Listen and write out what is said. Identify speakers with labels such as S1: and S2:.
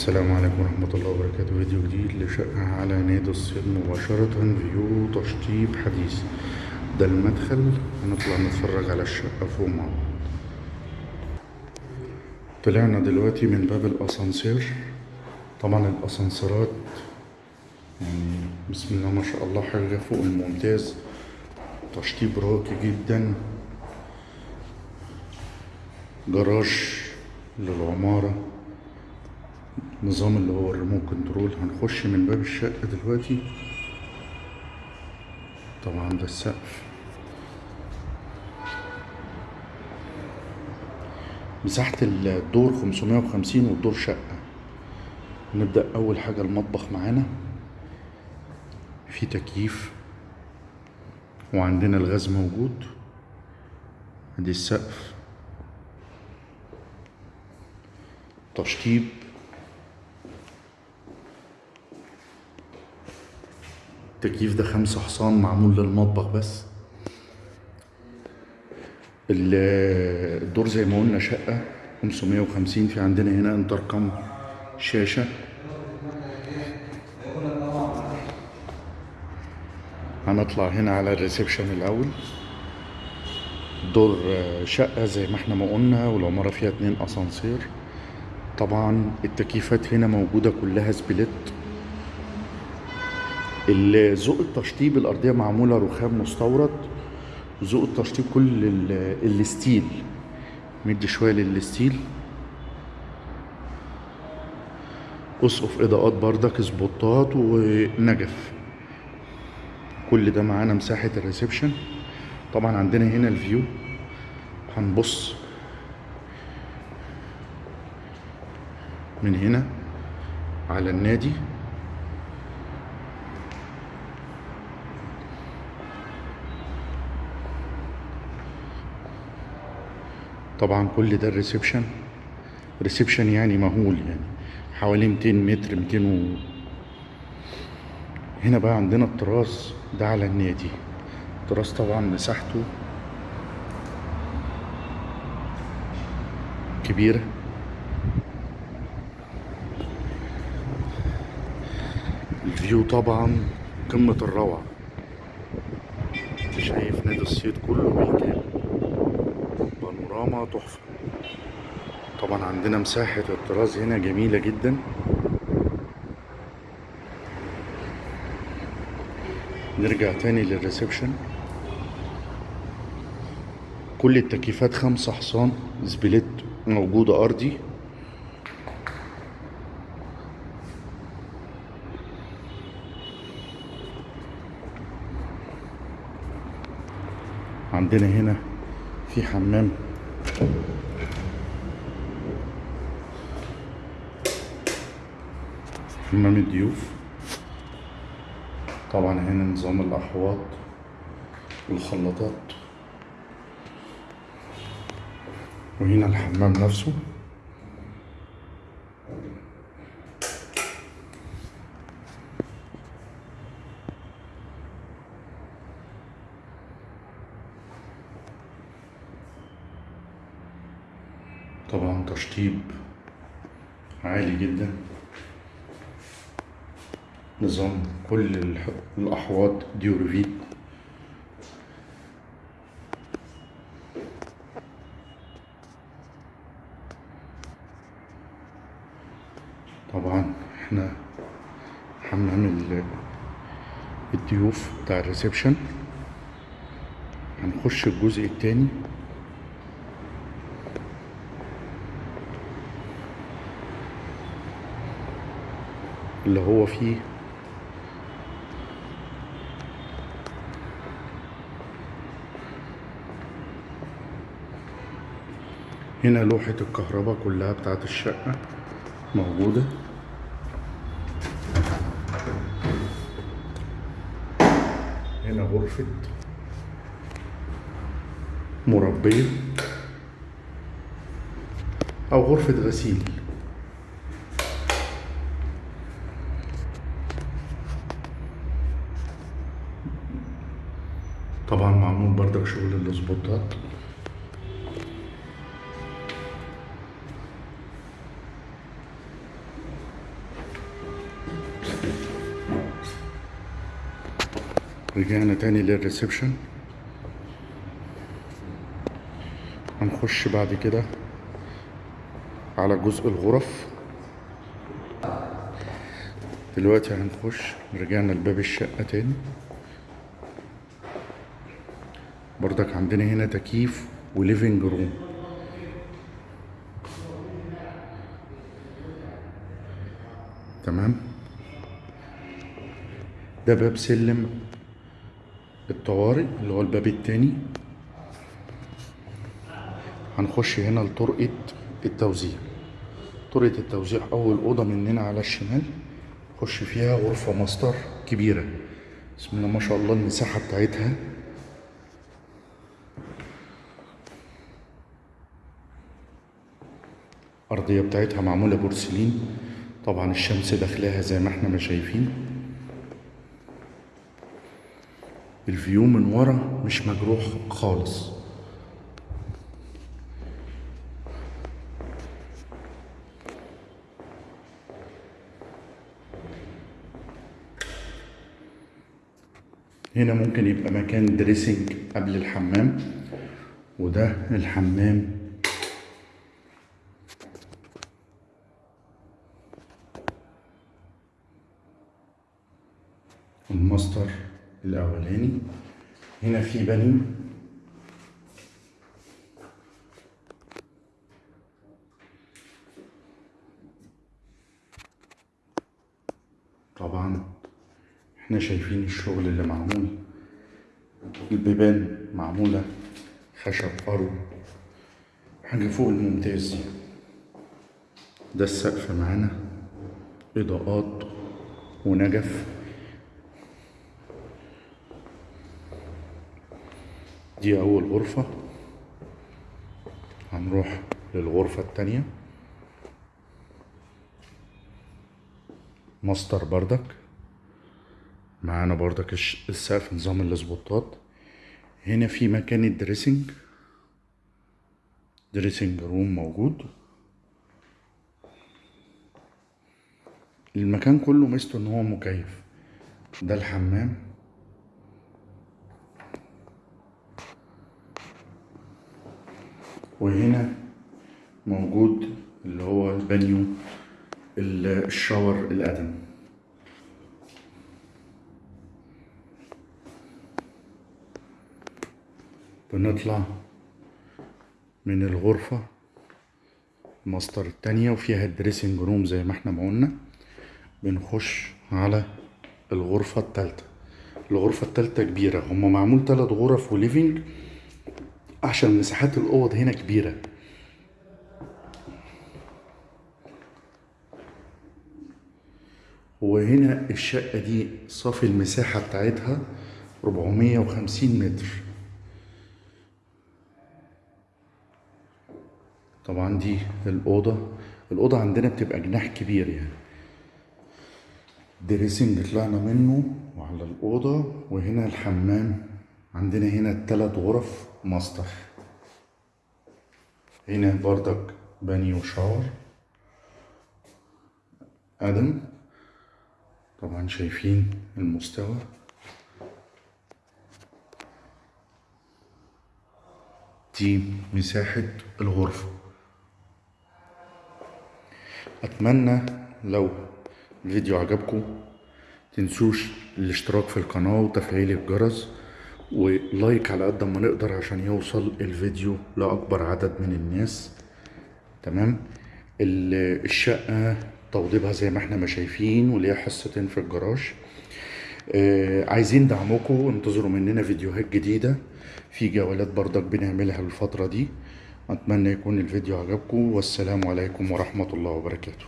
S1: السلام عليكم ورحمة الله وبركاته. فيديو جديد لشقة على نادي الصيد مباشرة فيو تشطيب حديث. ده المدخل هنطلع نتفرج على الشقة فوق مع بعض. طلعنا دلوقتي من باب الأسانسير. طبعا الأسانسيرات يعني بسم الله ما شاء الله حاجة فوق الممتاز. تشطيب راقي جدا. جراج للعمارة. نظام اللي هو الريموت كنترول. هنخش من باب الشقة دلوقتي. طبعا ده السقف. مساحة الدور 550 والدور شقة. نبدأ أول حاجة المطبخ معانا. في تكييف. وعندنا الغاز موجود. ادي السقف. تشطيب. التكييف ده خمسة حصان معمول للمطبخ بس. ال- الدور زي ما قلنا شقة 550 في عندنا هنا انتركم شاشة. هنطلع هنا على ال reception الأول. دور شقة زي ما إحنا ما قلنا والعمارة فيها اتنين أسانسير. طبعا التكييفات هنا موجودة كلها split. ذوق التشطيب الأرضية معمولة رخام مستورد ذوق التشطيب كل ال- ال style مدي شوية لل style. أسقف إضاءات بردك سبوتات ونجف. كل ده معانا مساحة ال reception. طبعا عندنا هنا ال view. هنبص من هنا على النادي. طبعا كل ده ال reception reception يعني مهول يعني حوالي 200 متر 200 و... هنا بقى عندنا التراس ده على النادي. التراس طبعا مساحته كبيرة. ال view طبعا قمة الروعة. شايف نادي الصيد كله بالكامل بانوراما تحفة. طبعا عندنا مساحة التراس هنا جميلة جدا. نرجع تاني لل reception. كل التكييفات خمسة حصان split موجودة أرضي. عندنا هنا في حمام حمام الضيوف طبعا هنا نظام الأحواض والخلاطات. وهنا الحمام نفسه. طبعا تشطيب عالي جدا. نظام كل الأحواض Duravit. طبعا إحنا حمام ال- الضيوف بتاع ال reception. هنخش الجزء التاني. اللي هو فيه. هنا لوحة الكهرباء كلها بتاعت الشقة موجودة. هنا غرفة مربية أو غرفة غسيل. طبعا معمول بردك شغل الاسبوتات رجعنا تاني لل reception. هنخش بعد كده على جزء الغرف. دلوقتي هنخش رجعنا لباب الشقة تاني. برضك عندنا هنا تكييف و living room. تمام؟ ده باب سلم الطوارئ اللي هو الباب التاني. هنخش هنا لطرقة التوزيع. طرقة التوزيع أول أوضة مننا على الشمال. نخش فيها غرفة ماستر كبيرة. بسم الله ما شاء الله المساحة بتاعتها الأرضية بتاعتها معمولة بورسلين. طبعا الشمس داخلاها زي ما إحنا ما شايفين. ال view من ورا مش مجروح خالص. هنا ممكن يبقى مكان dressing قبل الحمام. وده الحمام الماستر الأولاني. هنا في بانيو طبعا إحنا شايفين الشغل اللي معمول. البيبان معمولة خشب أرو حاجة فوق الممتاز. ده السقف معانا. إضاءات ونجف. دي أول غرفة. هنروح للغرفة التانية. ماستر بردك. معانا بردك السقف نظام الاسبوتات هنا في مكان ال dressing. dressing room موجود. المكان كله ميزته إن هو مكيف. ده الحمام. وهنا موجود اللي هو البانيو ال- ال shower القدم بنطلع من الغرفة الماستر التانية وفيها ال dressing room زي ما إحنا ما قلنا. بنخش على الغرفة التالتة. الغرفة التالتة كبيرة. هما معمول تلات غرف و living عشان مساحات الأوض هنا كبيرة. وهنا الشقة دي صافي المساحة بتاعتها 450 متر. طبعا دي الأوضة. الأوضة عندنا بتبقى جناح كبير يعني. dressing طلعنا منه وعلى الأوضة. وهنا الحمام. عندنا هنا التلات غرف ماستر هنا بردك بانيو شاور آدم طبعا شايفين المستوى. دي مساحة الغرفة. أتمنى لو الفيديو عجبكم تنسوش الاشتراك في القناة وتفعيل الجرس. ولايك على قد ما نقدر عشان يوصل الفيديو لأكبر عدد من الناس. تمام؟ ال- الشقة توضيبها زي ما إحنا ما شايفين وليها حصتين في الجراج. آه، عايزين دعمكم انتظروا مننا فيديوهات جديدة. في جولات برضك بنعملها الفترة دي. أتمنى يكون الفيديو عجبكم. والسلام عليكم ورحمة الله وبركاته.